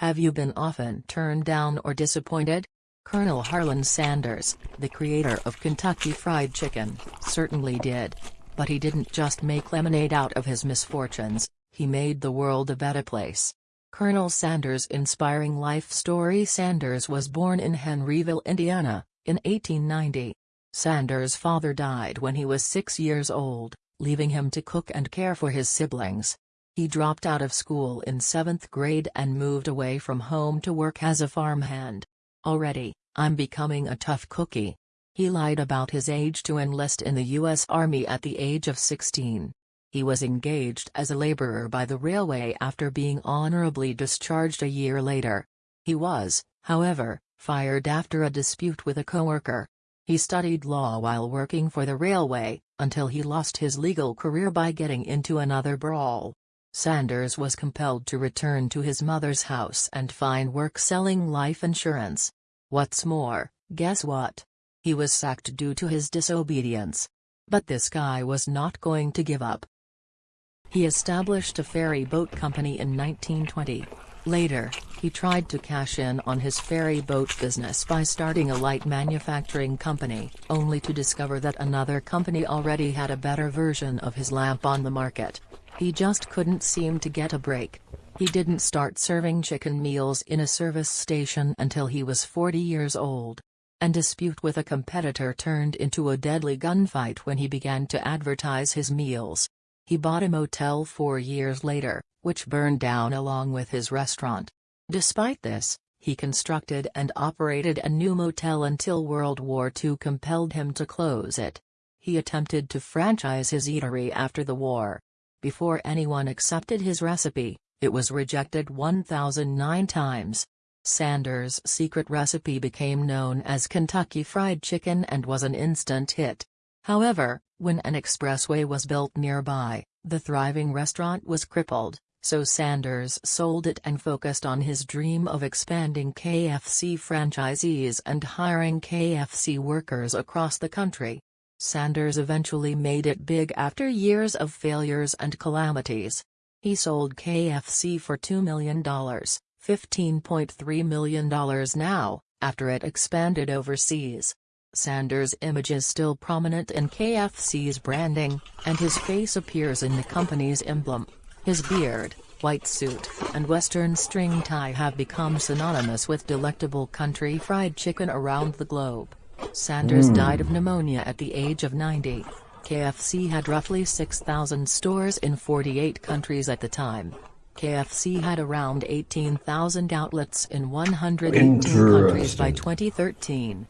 Have you been often turned down or disappointed? Colonel Harlan Sanders, the creator of Kentucky Fried Chicken, certainly did. But he didn't just make lemonade out of his misfortunes, he made the world a better place. Colonel Sanders' inspiring life story Sanders was born in Henryville, Indiana, in 1890. Sanders' father died when he was six years old, leaving him to cook and care for his siblings. He dropped out of school in seventh grade and moved away from home to work as a farmhand. Already, I'm becoming a tough cookie. He lied about his age to enlist in the U.S. Army at the age of 16. He was engaged as a laborer by the railway after being honorably discharged a year later. He was, however, fired after a dispute with a coworker. He studied law while working for the railway, until he lost his legal career by getting into another brawl. Sanders was compelled to return to his mother's house and find work selling life insurance. What's more, guess what? He was sacked due to his disobedience. But this guy was not going to give up. He established a ferry boat company in 1920. Later, he tried to cash in on his ferry boat business by starting a light manufacturing company, only to discover that another company already had a better version of his lamp on the market. He just couldn't seem to get a break. He didn't start serving chicken meals in a service station until he was 40 years old. And dispute with a competitor turned into a deadly gunfight when he began to advertise his meals. He bought a motel four years later, which burned down along with his restaurant. Despite this, he constructed and operated a new motel until World War II compelled him to close it. He attempted to franchise his eatery after the war, before anyone accepted his recipe, it was rejected 1,009 times. Sanders' secret recipe became known as Kentucky Fried Chicken and was an instant hit. However, when an expressway was built nearby, the thriving restaurant was crippled, so Sanders sold it and focused on his dream of expanding KFC franchisees and hiring KFC workers across the country. Sanders eventually made it big after years of failures and calamities. He sold KFC for $2 million, $15.3 million now, after it expanded overseas. Sanders' image is still prominent in KFC's branding, and his face appears in the company's emblem. His beard, white suit, and western string tie have become synonymous with delectable country fried chicken around the globe. Sanders mm. died of pneumonia at the age of 90. KFC had roughly 6,000 stores in 48 countries at the time. KFC had around 18,000 outlets in 118 countries by 2013.